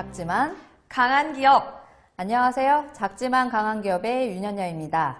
작지만 강한 기업 안녕하세요. 작지만 강한 기업의 윤현녀입니다.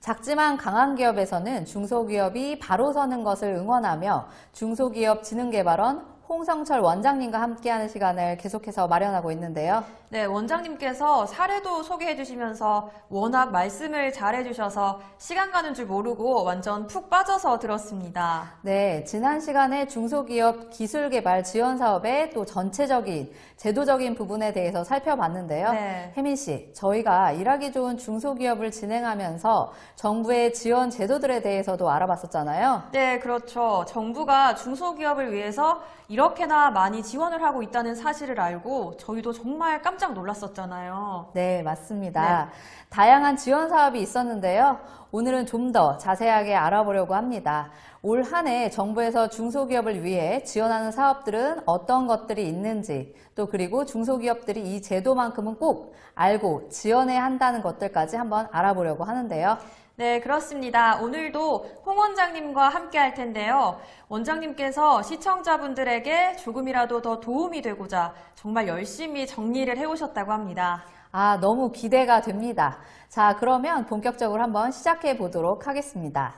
작지만 강한 기업에서는 중소기업이 바로 서는 것을 응원하며 중소기업 지능개발원 홍성철 원장님과 함께하는 시간을 계속해서 마련하고 있는데요. 네, 원장님께서 사례도 소개해 주시면서 워낙 말씀을 잘해 주셔서 시간 가는 줄 모르고 완전 푹 빠져서 들었습니다. 네, 지난 시간에 중소기업 기술개발 지원 사업의 또 전체적인 제도적인 부분에 대해서 살펴봤는데요. 네. 혜민 씨, 저희가 일하기 좋은 중소기업을 진행하면서 정부의 지원 제도들에 대해서도 알아봤었잖아요. 네, 그렇죠. 정부가 중소기업을 위해서 이렇게나 많이 지원을 하고 있다는 사실을 알고 저희도 정말 깜짝 놀랐었잖아요. 네, 맞습니다. 다양한 지원 사업이 있었는데요. 오늘은 좀 더 자세하게 알아보려고 합니다. 올 한 해 정부에서 중소기업을 위해 지원하는 사업들은 어떤 것들이 있는지, 또 그리고 중소기업들이 이 제도만큼은 꼭 알고 지원해야 한다는 것들까지 한번 알아보려고 하는데요. 네, 그렇습니다. 오늘도 홍 원장님과 함께 할 텐데요. 원장님께서 시청자분들에게 조금이라도 더 도움이 되고자 정말 열심히 정리를 해오셨다고 합니다. 아, 너무 기대가 됩니다. 자, 그러면 본격적으로 한번 시작해 보도록 하겠습니다.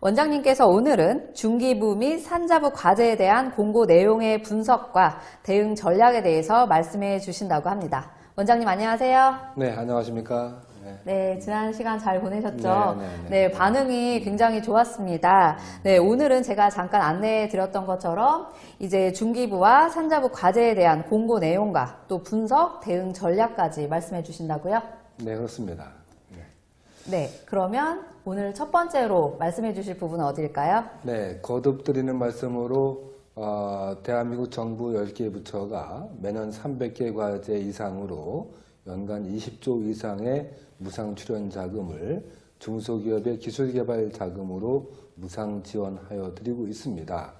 원장님께서 오늘은 중기부 및 산자부 과제에 대한 공고 내용의 분석과 대응 전략에 대해서 말씀해 주신다고 합니다. 원장님 안녕하세요. 네, 안녕하십니까. 네. 네, 지난 시간 잘 보내셨죠? 네, 네, 네. 네, 반응이 굉장히 좋았습니다. 네, 오늘은 제가 잠깐 안내해 드렸던 것처럼 이제 중기부와 산자부 과제에 대한 공고 내용과 또 분석, 대응 전략까지 말씀해 주신다고요? 네, 그렇습니다. 네. 네, 그러면 오늘 첫 번째로 말씀해 주실 부분은 어디일까요? 네, 거듭 드리는 말씀으로 어, 대한민국 정부 10개 부처가 매년 300개 과제 이상으로 연간 20조 이상의 무상 출연 자금을 중소기업의 기술개발 자금으로 무상 지원하여 드리고 있습니다.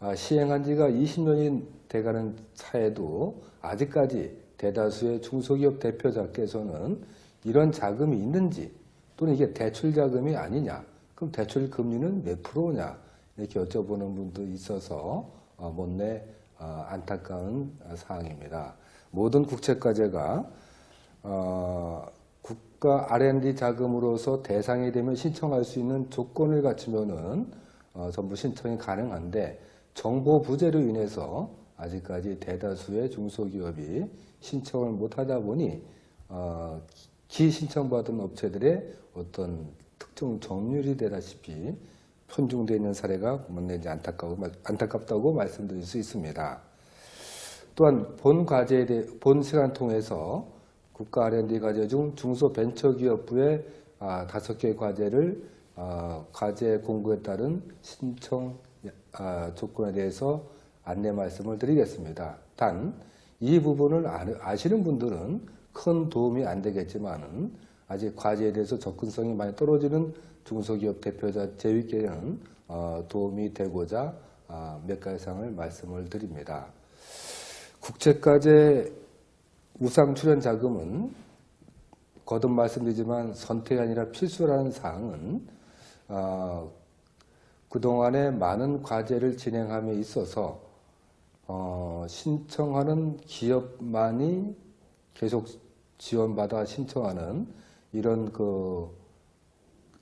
아, 시행한 지가 20년이 돼가는 차에도 아직까지 대다수의 중소기업 대표자께서는 이런 자금이 있는지 또는 이게 대출 자금이 아니냐 그럼 대출 금리는 몇 프로냐 이렇게 여쭤보는 분도 있어서 어, 못내 어, 안타까운 사항입니다. 모든 국책과제가 어, 국가 R&D 자금으로서 대상이 되면 신청할 수 있는 조건을 갖추면은 어, 전부 신청이 가능한데 정보 부재로 인해서 아직까지 대다수의 중소기업이 신청을 못하다 보니 어, 기 신청받은 업체들의 어떤 특정 점유율이 되다시피 편중되어 있는 사례가 못내지 안타까워, 안타깝다고 말씀드릴 수 있습니다. 또한 본 과제에 대해 본 시간 통해서 국가 R&D 과제 중 중소벤처기업부의 아, 다섯 개 과제를 아, 과제 공고에 따른 신청 아, 조건에 대해서 안내 말씀을 드리겠습니다. 단 이 부분을 아시는 분들은 큰 도움이 안 되겠지만은 아직 과제에 대해서 접근성이 많이 떨어지는 중소기업 대표자 제위께는 어, 도움이 되고자 아, 몇 가지 사항을 말씀을 드립니다. 국책과제 우상 출연 자금은 거듭 말씀드리지만 선택이 아니라 필수라는 사항은 어, 그동안에 많은 과제를 진행함에 있어서 어, 신청하는 기업만이 계속 지원받아 신청하는 이런 그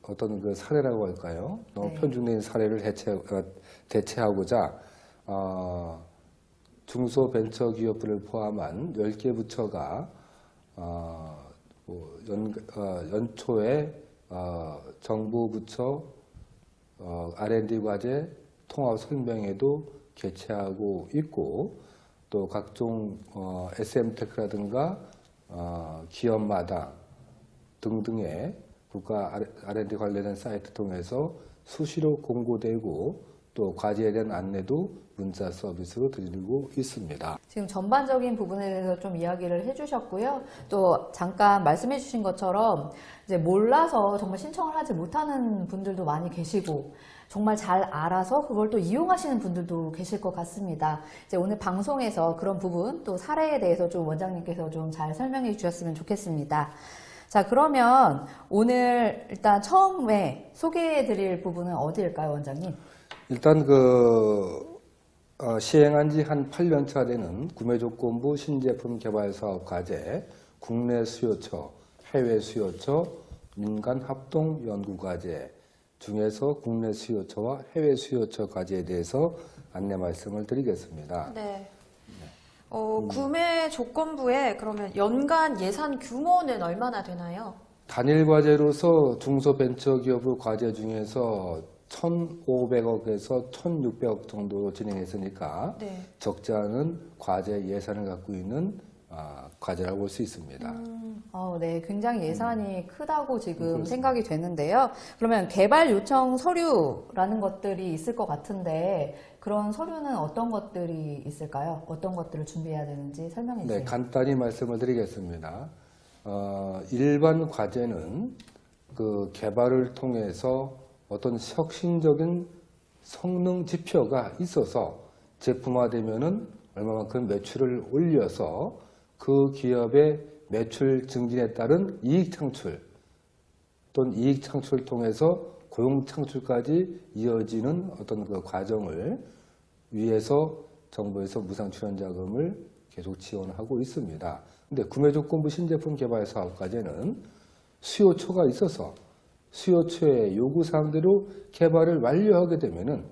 어떤 그 사례라고 할까요? 너무 네. 편중된 사례를 대체, 어, 대체하고자 어, 중소벤처기업부를 포함한 10개 부처가 어, 뭐 연, 어, 연초에 어, 정부 부처 어, R&D 과제 통합 설명회도 개최하고 있고 또 각종 어, SM테크라든가 어, 기업마다 등등의 국가 R&D 관련된 사이트 통해서 수시로 공고되고 또 과제에 대한 안내도 문자 서비스로 드리고 있습니다. 지금 전반적인 부분에 대해서 좀 이야기를 해주셨고요. 또 잠깐 말씀해 주신 것처럼 이제 몰라서 정말 신청을 하지 못하는 분들도 많이 계시고 정말 잘 알아서 그걸 또 이용하시는 분들도 계실 것 같습니다. 이제 오늘 방송에서 그런 부분 또 사례에 대해서 좀 원장님께서 좀 잘 설명해 주셨으면 좋겠습니다. 자, 그러면 오늘 일단 처음에 소개해 드릴 부분은 어디일까요, 원장님? 일단 그 어, 시행한 지 한 8년 차 되는 구매조건부 신제품 개발 사업 과제, 국내 수요처, 해외 수요처, 민간 합동 연구 과제 중에서 국내 수요처와 해외 수요처 과제에 대해서 안내 말씀을 드리겠습니다. 네. 어, 구매 조건부에 그러면 연간 예산 규모는 얼마나 되나요? 단일 과제로서 중소벤처기업의 과제 중에서 1,500억에서 1,600억 정도 진행했으니까 네. 적지 않은 과제 예산을 갖고 있는 아, 과제라고 볼 수 있습니다. 어, 네, 굉장히 예산이 크다고 지금 그렇습니다. 생각이 되는데요. 그러면 개발 요청 서류라는 것들이 있을 것 같은데 그런 서류는 어떤 것들이 있을까요? 어떤 것들을 준비해야 되는지 설명해 주세요. 네, 간단히 말씀을 드리겠습니다. 어, 일반 과제는 그 개발을 통해서 어떤 혁신적인 성능 지표가 있어서 제품화되면은 얼마만큼 매출을 올려서 그 기업의 매출 증진에 따른 이익 창출 또는 이익 창출을 통해서 고용 창출까지 이어지는 어떤 그 과정을 위해서 정부에서 무상 출연 자금을 계속 지원하고 있습니다. 근데 구매 조건부 신제품 개발 사업 과제는 수요처가 있어서 수요처의 요구사항대로 개발을 완료하게 되면은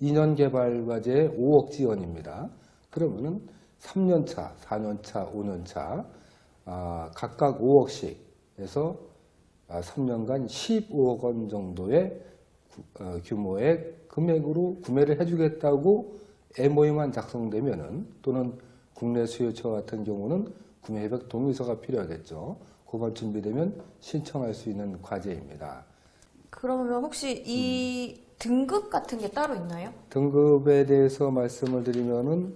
2년 개발 과제에 5억 지원입니다. 그러면은 3년차, 4년차, 5년차 아, 각각 5억씩 해서 아, 3년간 15억 원 정도의 구- 어, 규모의 금액으로 구매를 해주겠다고 MOU만 작성되면은 또는 국내 수요처 같은 경우는 구매 협약 동의서가 필요하겠죠. 그만 준비되면 신청할 수 있는 과제입니다. 그러면 혹시 이 등급 같은 게 따로 있나요? 등급에 대해서 말씀을 드리면은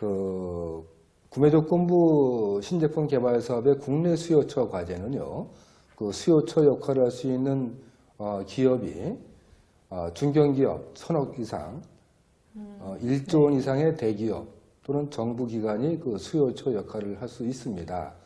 그 구매조건부 신제품 개발 사업의 국내 수요처 과제는요. 그 수요처 역할을 할 수 있는 어, 기업이 어, 중견기업 천억 이상, 어, 1조 원 이상의 대기업 또는 정부기관이 그 수요처 역할을 할 수 있습니다.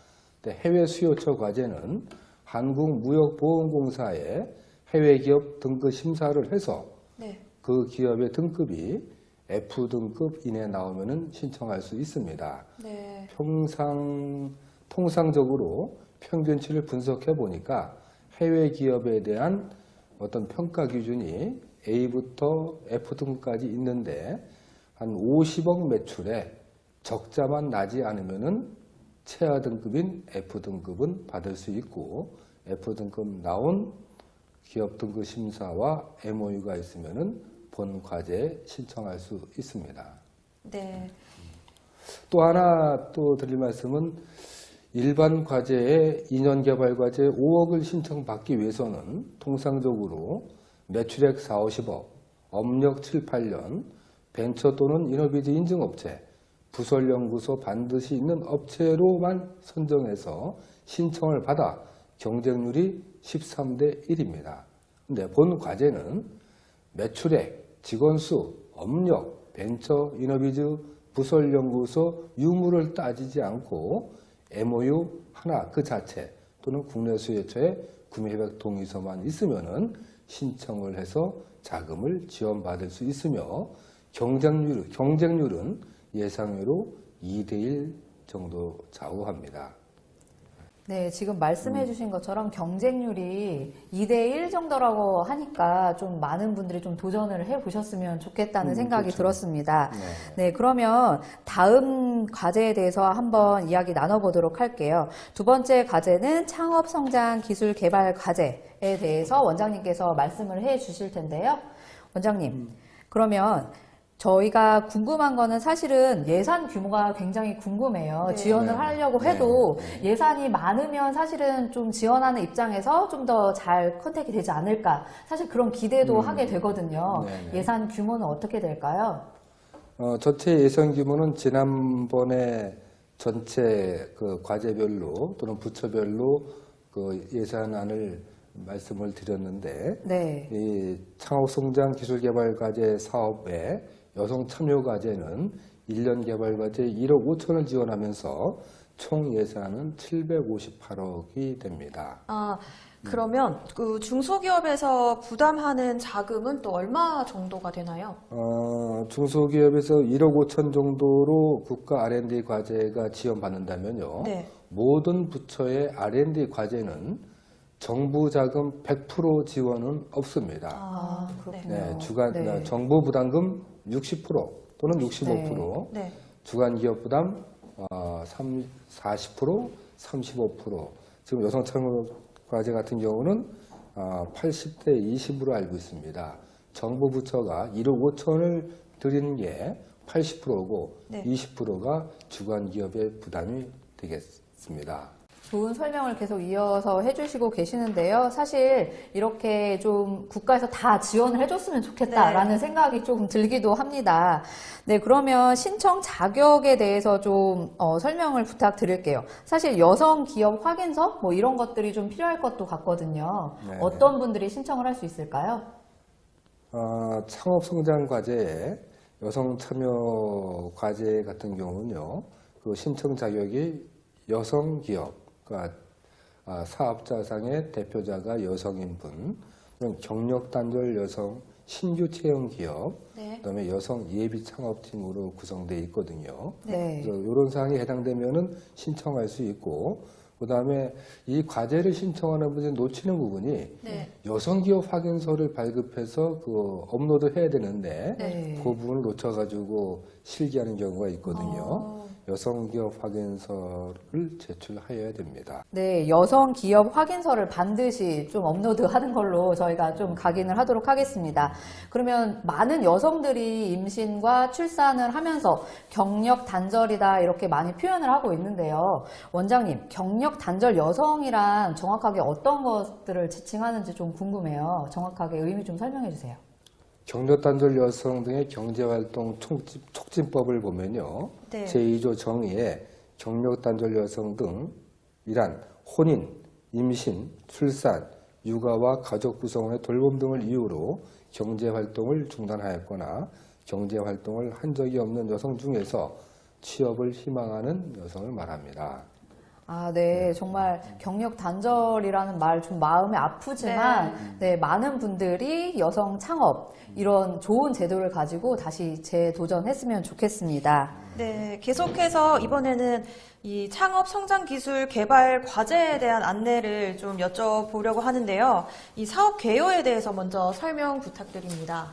해외 수요처 과제는 한국무역보험공사의 해외 기업 등급 심사를 해서 네. 그 기업의 등급이 F등급 이내 나오면 은 신청할 수 있습니다. 네. 평상, 통상적으로 평균치를 분석해 보니까 해외 기업에 대한 어떤 평가 기준이 A부터 F등급까지 있는데 한 50억 매출에 적자만 나지 않으면 은 최하 등급인 F등급은 받을 수 있고 F등급 나온 기업 등급 심사와 MOU가 있으면은 본 과제에 신청할 수 있습니다. 네. 또 하나 또 드릴 말씀은 일반 과제에 2년 개발 과제 5억을 신청받기 위해서는 통상적으로 매출액 4, 50억, 업력 7, 8년, 벤처 또는 이노비즈 인증업체, 부설연구소 반드시 있는 업체로만 선정해서 신청을 받아 경쟁률이 13대 1입니다. 근데 본 과제는 매출액, 직원수, 업력, 벤처, 이노비즈, 부설연구소 유무를 따지지 않고 MOU 하나 그 자체 또는 국내 수요처의 구매협약 동의서만 있으면은 신청을 해서 자금을 지원받을 수 있으며 경쟁률, 경쟁률은 예상외로 2대1 정도 좌우합니다. 네, 지금 말씀해 주신 것처럼 경쟁률이 2대1 정도라고 하니까 좀 많은 분들이 좀 도전을 해 보셨으면 좋겠다는 음, 생각이 그렇죠. 들었습니다. 네. 네, 그러면 다음 과제에 대해서 한번 이야기 나눠보도록 할게요. 두 번째 과제는 창업 성장 기술 개발 과제에 대해서 원장님께서 말씀을 해 주실 텐데요. 원장님, 그러면 저희가 궁금한 거는 사실은 예산 규모가 굉장히 궁금해요. 네. 지원을 네. 하려고 네. 해도 예산이 많으면 사실은 좀 지원하는 입장에서 좀 더 잘 컨택이 되지 않을까. 사실 그런 기대도 음. 하게 되거든요. 네, 네. 예산 규모는 어떻게 될까요? 어, 전체 예산 규모는 지난번에 전체 그 과제별로 또는 부처별로 그 예산안을 말씀을 드렸는데 네. 이 창업성장 기술개발 과제 사업에 여성 참여 과제는 1년 개발 과제 1억 5천을 지원하면서 총 예산은 758억이 됩니다. 아, 그러면 그 중소기업에서 부담하는 자금은 또 얼마 정도가 되나요? 어, 중소기업에서 1억 5천 정도로 국가 R&D 과제가 지원받는다면요. 네. 모든 부처의 R&D 과제는 정부 자금 100% 지원은 없습니다. 아. 네, 주간 네. 정부 부담금 60% 또는 65%, 네. 주간 기업 부담 어, 3, 40%, 35%. 지금 여성 창업 과제 같은 경우는 어, 80대 20으로 알고 있습니다. 정부 부처가 1억 5천을 드리는 게 80%고 네. 20%가 주간 기업의 부담이 되겠습니다. 좋은 설명을 계속 이어서 해주시고 계시는데요. 사실 이렇게 좀 국가에서 다 지원을 해줬으면 좋겠다라는 생각이 조금 들기도 합니다. 네, 그러면 신청 자격에 대해서 좀 어, 설명을 부탁드릴게요. 사실 여성 기업 확인서 뭐 이런 것들이 좀 필요할 것도 같거든요. 네. 어떤 분들이 신청을 할 수 있을까요? 어, 창업 성장 과제에 여성 참여 과제 같은 경우는요, 그 신청 자격이 여성 기업, 그러니까 아, 사업자상의 대표자가 여성인 분, 그럼 경력 단절 여성 신규 채용 기업, 네. 그다음에 여성 예비 창업팀으로 구성되어 있거든요. 네. 그래서 이런 사항이 해당되면은 신청할 수 있고, 그다음에 이 과제를 신청하는 분이 놓치는 부분이 네. 여성 기업 확인서를 발급해서 그 업로드 해야 되는데 네. 그 부분을 놓쳐가지고 실기하는 경우가 있거든요. 어. 여성 기업 확인서를 제출하여야 됩니다. 네, 여성 기업 확인서를 반드시 좀 업로드하는 걸로 저희가 좀 각인을 하도록 하겠습니다. 그러면 많은 여성들이 임신과 출산을 하면서 경력 단절이다 이렇게 많이 표현을 하고 있는데요. 원장님, 경력 단절 여성이란 정확하게 어떤 것들을 지칭하는지 좀 궁금해요. 정확하게 의미 좀 설명해 주세요. 경력 단절 여성 등의 경제활동 촉진, 촉진 법을 보면요. 네. 제2조 정의에 경력 단절 여성 등 이란 혼인, 임신, 출산, 육아와 가족 구성원의 돌봄 등을 이유로 경제활동을 중단하였거나 경제활동을 한 적이 없는 여성 중에서 취업을 희망하는 여성을 말합니다. 아, 네. 정말 경력 단절이라는 말 좀 마음이 아프지만, 네. 많은 분들이 여성 창업, 이런 좋은 제도를 가지고 다시 재도전했으면 좋겠습니다. 네, 계속해서 이번에는 이 창업 성장 기술 개발 과제에 대한 안내를 좀 여쭤보려고 하는데요. 이 사업 개요에 대해서 먼저 설명 부탁드립니다.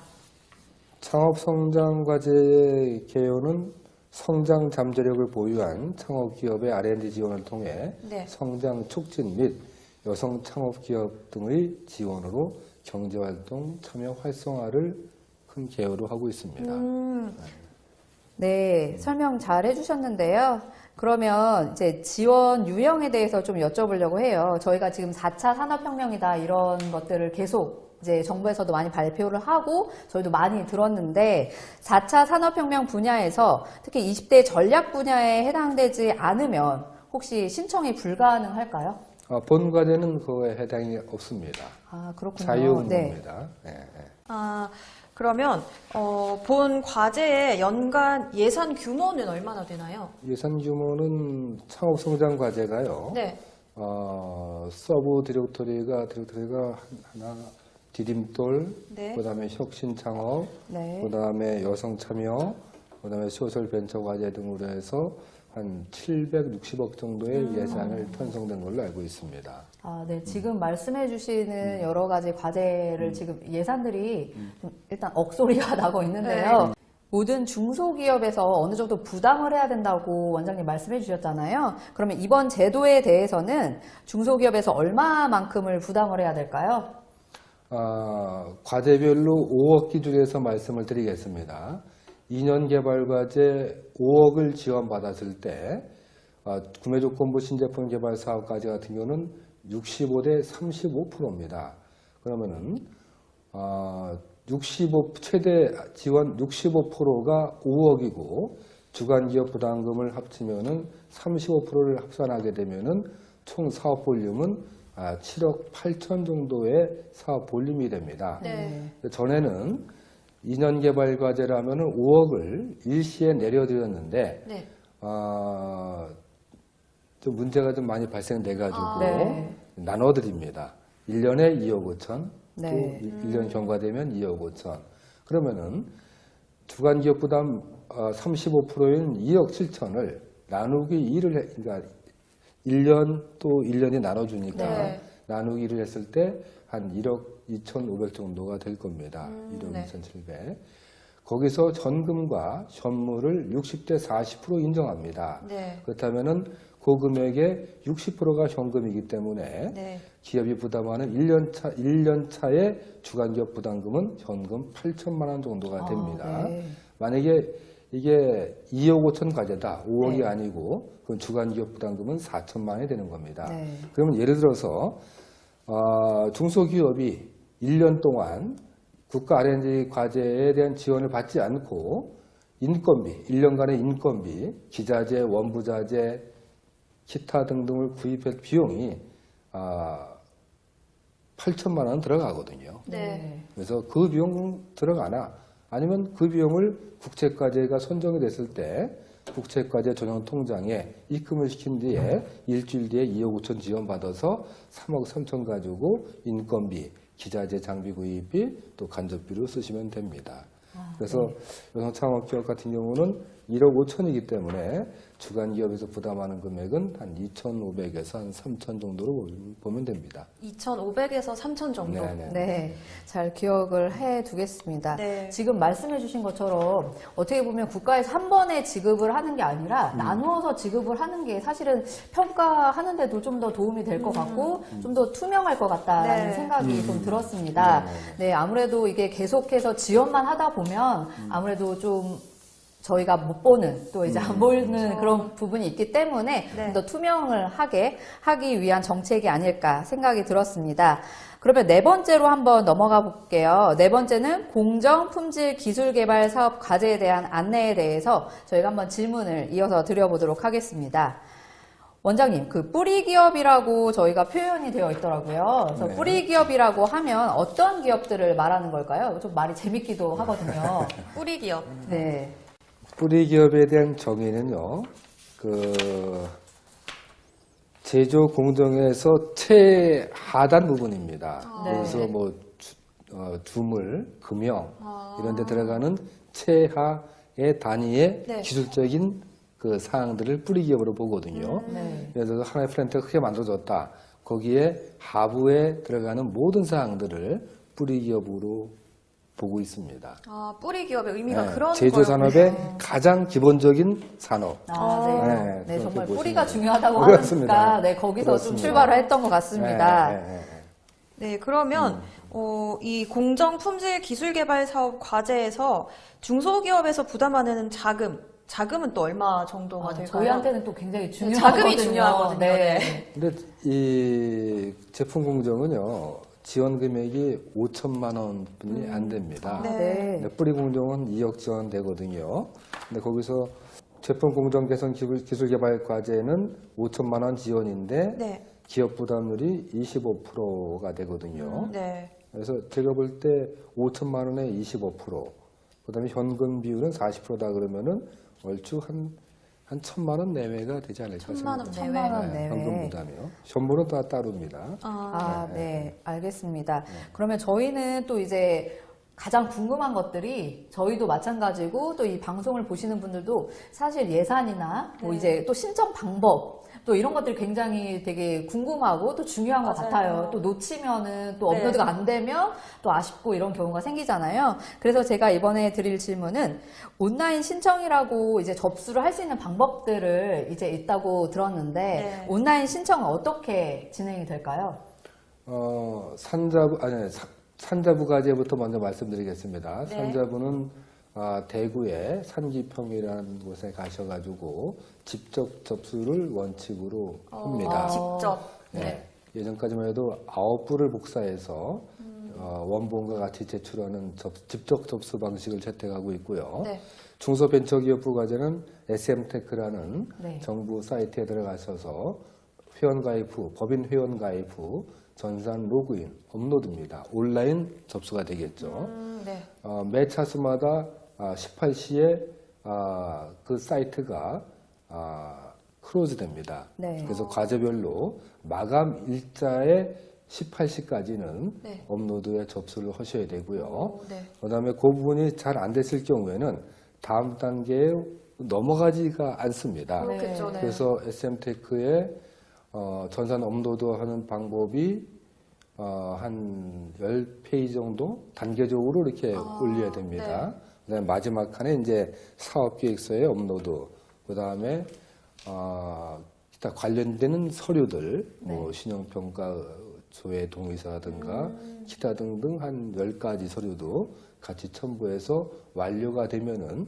창업 성장 과제의 개요는 성장 잠재력을 보유한 창업 기업의 R&D 지원을 통해 네. 성장 촉진 및 여성 창업 기업 등의 지원으로 경제 활동 참여 활성화를 큰 개요로 하고 있습니다. 음, 네, 설명 잘 해주셨는데요. 그러면 이제 지원 유형에 대해서 좀 여쭤보려고 해요. 저희가 지금 4차 산업혁명이다 이런 것들을 계속 이제 정부에서도 많이 발표를 하고 저희도 많이 들었는데 4차 산업혁명 분야에서 특히 20대 전략 분야에 해당되지 않으면 혹시 신청이 불가능할까요? 아, 본 과제는 그거에 해당이 없습니다. 아, 그렇군요. 자유응모입니다. 예, 예. 아, 그러면 어, 본 과제의 연간 예산 규모는 얼마나 되나요? 예산 규모는 창업 성장 과제가요. 네. 어, sub directory가 directory가 하나 디딤돌, 네. 그다음에 혁신 창업, 네. 그다음에 여성 참여, 그다음에 소셜 벤처 과제 등으로 해서 한 760억 정도의 음. 예산을 편성된 걸로 알고 있습니다. 아, 네. 지금 말씀해 주시는 여러 가지 과제를 지금 예산들이 좀 일단 억소리가 나고 있는데요. 모든 중소기업에서 어느 정도 부담을 해야 된다고 원장님 말씀해 주셨잖아요. 그러면 이번 제도에 대해서는 중소기업에서 얼마만큼을 부담을 해야 될까요? 아, 과제별로 5억 기준에서 말씀을 드리겠습니다. 2년 개발 과제 5억을 지원받았을 때 아, 구매조건부 신제품 개발 사업 과제 같은 경우는 65대 35%입니다. 그러면은 아, 65 최대 지원 65%가 5억이고 주간 기업 부담금을 합치면은 35%를 합산하게 되면은 총 사업 볼륨은 아, 7억 8천 정도의 사업 볼륨이 됩니다. 네. 전에는 2년 개발 과제라면은 5억을 일시에 내려드렸는데 네. 아, 좀 문제가 좀 많이 발생돼 가지고 아. 네. 나눠드립니다. 1년에 2억 5천, 네. 또 1년 경과되면 2억 5천. 그러면은 주간 기업 부담 35%인 2억 7천을 나누기 2를 해, 그러니까 1년 또 1년이 나눠주니까 네. 나누기를 했을 때 한 1억 2,500 정도가 될 겁니다. 음, 1억 네. 2,700. 거기서 전금과 현물을 60대 40% 인정합니다. 네. 그렇다면은 그 금액의 60%가 현금이기 때문에 네. 기업이 부담하는 1년 차, 1년 차의 주간기업 부담금은 현금 8천만 원 정도가 됩니다. 아, 네. 만약에 이게 2억 5천 과제다, 5억이 네. 아니고 그 주간기업 부담금은 4천만 원이 되는 겁니다. 네. 그러면 예를 들어서 어, 중소기업이 1년 동안 국가 R&D 과제에 대한 지원을 받지 않고 인건비, 1년간의 인건비, 기자재, 원부자재, 기타 등등을 구입할 비용이 아, 8천만 원 들어가거든요. 네. 그래서 그 비용 들어가나 아니면 그 비용을 국책과제가 선정이 됐을 때 국책과제 전용 통장에 입금을 시킨 뒤에 일주일 뒤에 2억 5천 지원 받아서 3억 3천 가지고 인건비, 기자재 장비 구입비 또 간접비로 쓰시면 됩니다. 그래서 여성창업기업 같은 경우는 1억 5천이기 때문에 주간 기업에서 부담하는 금액은 한 2,500에서 한 3천 정도로 보면 됩니다. 2,500에서 3,000 정도. 네네. 네, 잘 기억을 해 두겠습니다. 네. 지금 말씀해 주신 것처럼 어떻게 보면 국가에서 한 번에 지급을 하는 게 아니라 나누어서 지급을 하는 게 사실은 평가하는 데도 좀 더 도움이 될 것 같고 좀더 투명할 것 같다라는 네. 생각이 좀 들었습니다. 네, 아무래도 이게 계속해서 지원만 하다 보면 아무래도 좀 저희가 못 보는 또 이제 안 보이는 그런 부분이 있기 때문에 네. 좀더 투명을 하게 하기 위한 정책이 아닐까 생각이 들었습니다. 그러면 네 번째로 한번 넘어가 볼게요. 네 번째는 공정 품질 기술 개발 사업 과제에 대한 안내에 대해서 저희가 한번 질문을 이어서 드려보도록 하겠습니다. 원장님, 그 뿌리 기업이라고 저희가 표현이 되어 있더라고요. 그래서 네. 뿌리 기업이라고 하면 어떤 기업들을 말하는 걸까요? 좀 말이 재밌기도 하거든요. 뿌리 기업. 네. 뿌리 기업에 대한 정의는요, 그, 제조 공정에서 최하단 부분입니다. 네. 그래서 뭐, 주, 어, 주물, 금형, 아. 이런 데 들어가는 최하의 단위의 네. 기술적인 그 사항들을 뿌리 기업으로 보거든요. 네. 예를 들어서 하나의 플랜트가 크게 만들어졌다. 거기에 하부에 들어가는 모든 사항들을 뿌리 기업으로 보고 있습니다. 아, 뿌리 기업의 의미가 네, 그런 제조 거였군요. 산업의 가장 기본적인 산업. 아, 네. 네, 네, 그렇게 정말 뿌리가. 중요하다고 그렇습니다. 하니까 네, 거기서 좀 그렇습니다. 출발을 했던 것 같습니다. 네, 네, 네, 네. 네, 그러면 어, 이 공정 품질 기술 개발 사업 과제에서 중소기업에서 부담하는 자금, 자금은 또 얼마 정도가 아, 될까요? 저희한테는 또 굉장히 중요하거든요. 자금이 중요하거든요. 네. 근데 이 제품 공정은요 지원 금액이 5천만 원뿐이 안 됩니다. 아, 네. 네. 뿌리 공정은 2억 지원 되거든요. 근데 거기서 제품 공정 개선 기술, 기술 개발 과제는 5천만 원 지원인데 네. 기업 부담률이 25%가 되거든요. 네. 그래서 제가 볼 때 5천만 원에 25%, 그다음에 현금 비율은 40%다 그러면은 얼추 한, 한 천만 원 내외가 되지 않을까 천만 원 생각합니다. 내외. 천만 원 네, 내외. 현금 부담이요. 현물은 다 따릅니다. 아, 아, 네. 알겠습니다. 그러면 저희는 또 이제 가장 궁금한 것들이 저희도 마찬가지고 또 이 방송을 보시는 분들도 사실 예산이나 뭐 네. 이제 또 신청 방법 또 이런 것들이 굉장히 되게 궁금하고 또 중요한 것 맞아요. 같아요. 또 놓치면은 또 네. 업로드가 안 되면 또 아쉽고 이런 경우가 생기잖아요. 그래서 제가 이번에 드릴 질문은 온라인 신청이라고 이제 접수를 할 수 있는 방법들을 이제 있다고 들었는데 네. 온라인 신청은 어떻게 진행이 될까요? 어, 산자부, 아니, 사- 산자부 과제부터 먼저 말씀드리겠습니다. 네. 산자부는 아, 대구의 산기평이라는 곳에 가셔가지고 직접 접수를 원칙으로 합니다. 어, 직접. 네. 예전까지만 해도 아홉 부를 복사해서 어, 원본과 같이 제출하는 접- 직접 접수 방식을 채택하고 있고요. 네. 중소벤처기업부 과제는 SMTECH라는 네. 정부 사이트에 들어가셔서 회원 가입 후, 법인 회원 가입 후 전산 로그인, 업로드입니다. 온라인 접수가 되겠죠. 음, 네. 어, 매 차수마다 아, 18시에 아, 그 사이트가 아, close 됩니다. 네. 그래서 과제별로 마감 일자에 18시까지는 네. 업로드에 접수를 하셔야 되고요. 오, 네. 그 다음에 그 부분이 잘 안 됐을 경우에는 다음 단계에 넘어가지가 않습니다. 그렇겠죠. 네. 그래서 SMTECH의 어, 전산 업로드 하는 방법이 어, 한 10페이지 정도 단계적으로 이렇게 아, 올려야 됩니다. 그다음에 마지막 칸에 이제 사업계획서의 업로드, 그 다음에 어, 기타 관련되는 서류들, 뭐 신용평가 소의 동의서라든가 기타 등등 한 10가지 서류도 같이 첨부해서 완료가 되면은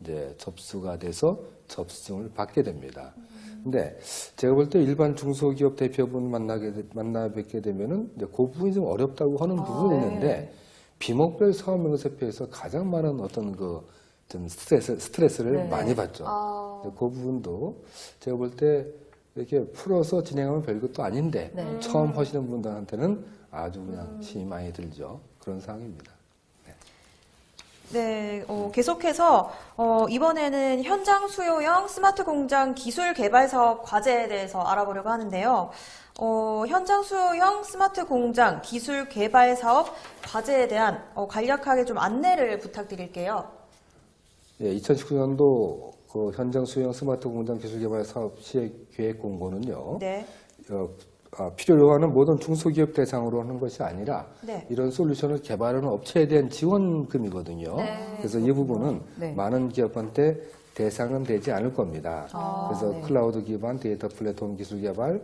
이제 접수가 돼서 접수증을 받게 됩니다. 근데 제가 볼 때 일반 중소기업 대표분 만나게 되- 만나 뵙게 되면은 이제 그 부분이 좀 어렵다고 하는 부분이 네. 있는데 비목별 사업 명세표에서 가장 많은 어떤 그 좀 스트레스 스트레스를 네. 많이 받죠. 아, 그 부분도 제가 볼 때 이렇게 풀어서 진행하면 별것도 아닌데 네. 처음 하시는 분들한테는 아주 그냥 힘이 많이 들죠. 그런 상황입니다. 네, 어, 계속해서 어, 이번에는 현장 수요형 스마트 공장 기술 개발 사업 과제에 대해서 알아보려고 하는데요. 어, 현장 수요형 스마트 공장 기술 개발 사업 과제에 대한 어, 간략하게 좀 안내를 부탁드릴게요. 예, 2019년도 그 현장 수요형 스마트 공장 기술 개발 사업 시행 계획 공고는요. 네, 어, 아, 필요로 하는 모든 중소기업 대상으로 하는 것이 아니라 네. 이런 솔루션을 개발하는 업체에 대한 지원금이거든요. 네. 그래서 이 부분은 네. 많은 기업한테 대상은 되지 않을 겁니다. 아, 그래서 네. 클라우드 기반 데이터 플랫폼 기술 개발,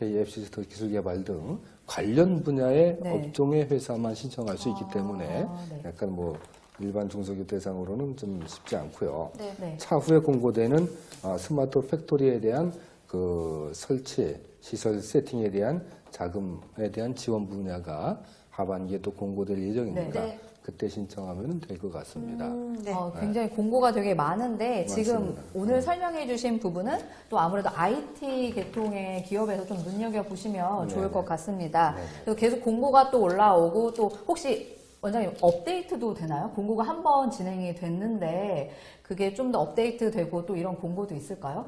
KF 시스템 기술 개발 등 관련 분야의 네. 업종의 회사만 신청할 수 있기 때문에 네. 약간 뭐 일반 중소기업 대상으로는 좀 쉽지 않고요. 네. 네. 차후에 공고되는 어, 스마트 팩토리에 대한 그 설치 시설 세팅에 대한 자금에 대한 지원 분야가 하반기에 또 공고될 예정이니까 네. 그때 신청하면 될 것 같습니다. 음, 네. 어, 굉장히 공고가 되게 많은데 지금 맞습니다. 오늘 설명해 주신 부분은 또 아무래도 IT 계통의 기업에서 좀 눈여겨 보시면 네. 좋을 것 같습니다. 네. 그래서 계속 공고가 또 올라오고 또 혹시 원장님 업데이트도 되나요? 공고가 한 번 진행이 됐는데 그게 좀 더 업데이트 되고 또 이런 공고도 있을까요?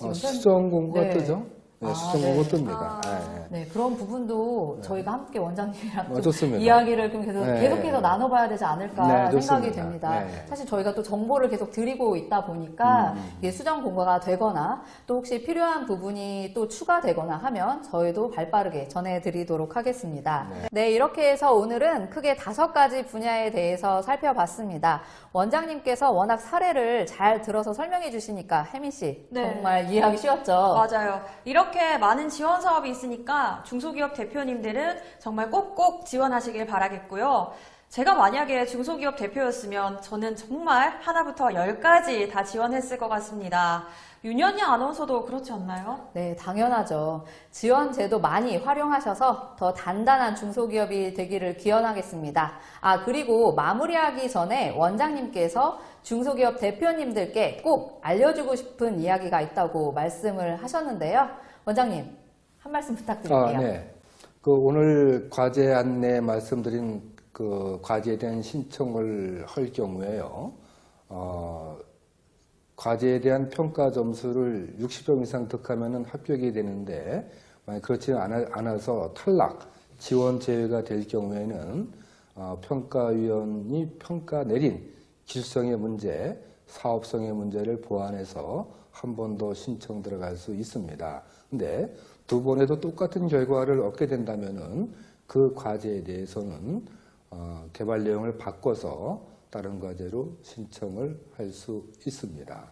어, 선- 수정 공고가 네. 뜨죠? 네, 아, 수정 네. 공고 뜹니다. 아. 네, 네. 네, 그런 부분도 저희가 함께 원장님이랑 어. 이야기를 좀 계속, 네. 계속해서 나눠봐야 되지 않을까 네, 생각이. 됩니다. 네. 사실 저희가 또 정보를 계속 드리고 있다 보니까 음. 이게 수정 공고가 되거나 또 혹시 필요한 부분이 또 추가되거나 하면 저희도 발빠르게 전해드리도록 하겠습니다. 네, 이렇게 해서 오늘은 크게 다섯 가지 분야에 대해서 살펴봤습니다. 원장님께서 워낙 사례를 잘 들어서 설명해 주시니까 혜민 씨 네. 정말 이해하기 쉬웠죠? 맞아요. 이렇게 많은 지원 사업이 있으니까 중소기업 대표님들은 정말 꼭꼭 지원하시길 바라겠고요. 제가 만약에 중소기업 대표였으면 저는 정말 하나부터 열까지 다 지원했을 것 같습니다. 윤현희 아나운서도 그렇지 않나요? 네, 당연하죠. 지원 제도 많이 활용하셔서 더 단단한 중소기업이 되기를 기원하겠습니다. 아, 그리고 마무리하기 전에 원장님께서 중소기업 대표님들께 꼭 알려주고 싶은 이야기가 있다고 말씀을 하셨는데요. 원장님, 한 말씀 부탁드릴게요. 아, 네. 그 오늘 과제 안내 말씀드린 그 과제에 대한 신청을 할 경우에요. 어, 과제에 대한 평가 점수를 60점 이상 득하면 합격이 되는데 만약 그렇지 않아, 않아서 탈락, 지원 제외가 될 경우에는 어, 평가위원이 평가 내린 기술성의 문제, 사업성의 문제를 보완해서 한 번 더 신청 들어갈 수 있습니다. 근데 두 번에도 똑같은 결과를 얻게 된다면은 그 과제에 대해서는 어, 개발 내용을 바꿔서 다른 과제로 신청을 할 수 있습니다.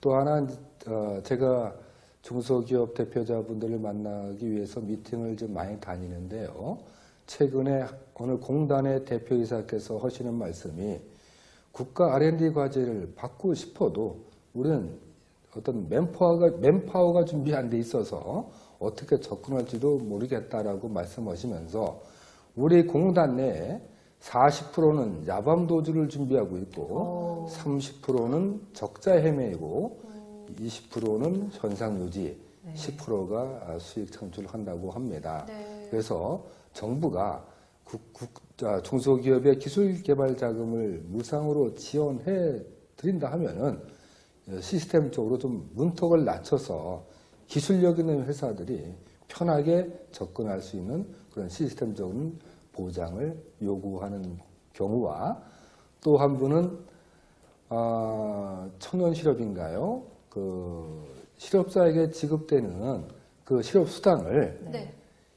또 하나 어, 제가 중소기업 대표자분들을 만나기 위해서 미팅을 좀 많이 다니는데요. 최근에 오늘 공단의 대표이사께서 하시는 말씀이 국가 R&D 과제를 받고 싶어도 우리는 어떤 맨파워가, 맨파워가 준비 안 돼 있어서 어떻게 접근할지도 모르겠다라고 말씀하시면서 우리 공단 내에 40%는 야밤 도주를 준비하고 있고 30%는 적자 헤매이고 20%는 현상 유지, 10%가 수익 창출한다고 합니다. 네. 그래서 정부가 국- 국- 아, 중소기업의 기술 개발 자금을 무상으로 지원해 드린다 하면은 시스템적으로 좀 문턱을 낮춰서 기술력 있는 회사들이 편하게 접근할 수 있는 그런 시스템적인 보장을 요구하는 경우와 또 한 분은 아, 청년 실업인가요? 그 실업자에게 지급되는 그 실업 수당을 네.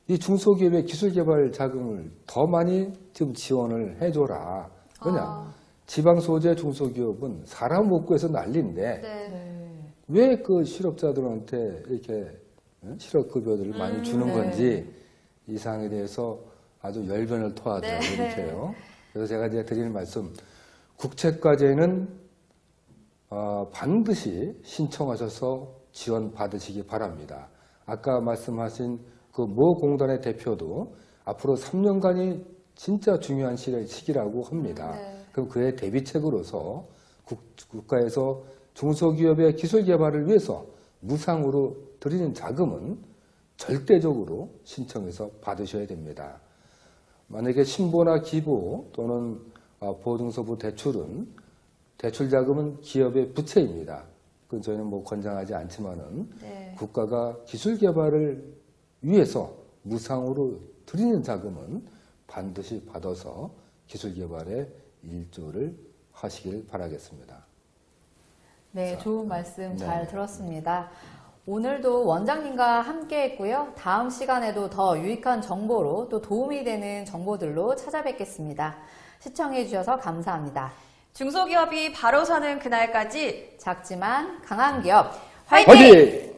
이 중소기업의 기술개발 자금을 더 많이 좀 지원을 해줘라. 왜냐? 아. 지방 소재 중소기업은 사람 못 구해서 난리인데 네. 네. 왜그 실업자들한테 이렇게 어? 실업급여들을 많이 주는 네. 건지 이 사항에 대해서 아주 열변을 토하더라고요. 네. 이렇게요. 그래서 제가 이제 드리는 말씀, 국책과제는 어, 반드시 신청하셔서 지원 받으시기 바랍니다. 아까 말씀하신 그 모 공단의 대표도 앞으로 3년간이 진짜 중요한 시- 시기라고 합니다. 네. 그럼 그의 대비책으로서 국, 국가에서 중소기업의 기술 개발을 위해서 무상으로 드리는 자금은 절대적으로 신청해서 받으셔야 됩니다. 만약에 신보나 기부 또는 어, 보증서부 대출은 대출 자금은 기업의 부채입니다. 그건 저희는 뭐 권장하지 않지만은 네. 국가가 기술 개발을 위해서 무상으로 드리는 자금은 반드시 받아서 기술 개발에 일조를 하시길 바라겠습니다. 네, 좋은 말씀 잘 네. 들었습니다. 오늘도 원장님과 함께 했고요. 다음 시간에도 더 유익한 정보로 또 도움이 되는 정보들로 찾아뵙겠습니다. 시청해 주셔서 감사합니다. 중소기업이 바로 서는 그날까지 작지만 강한 기업 화이팅! 화이팅!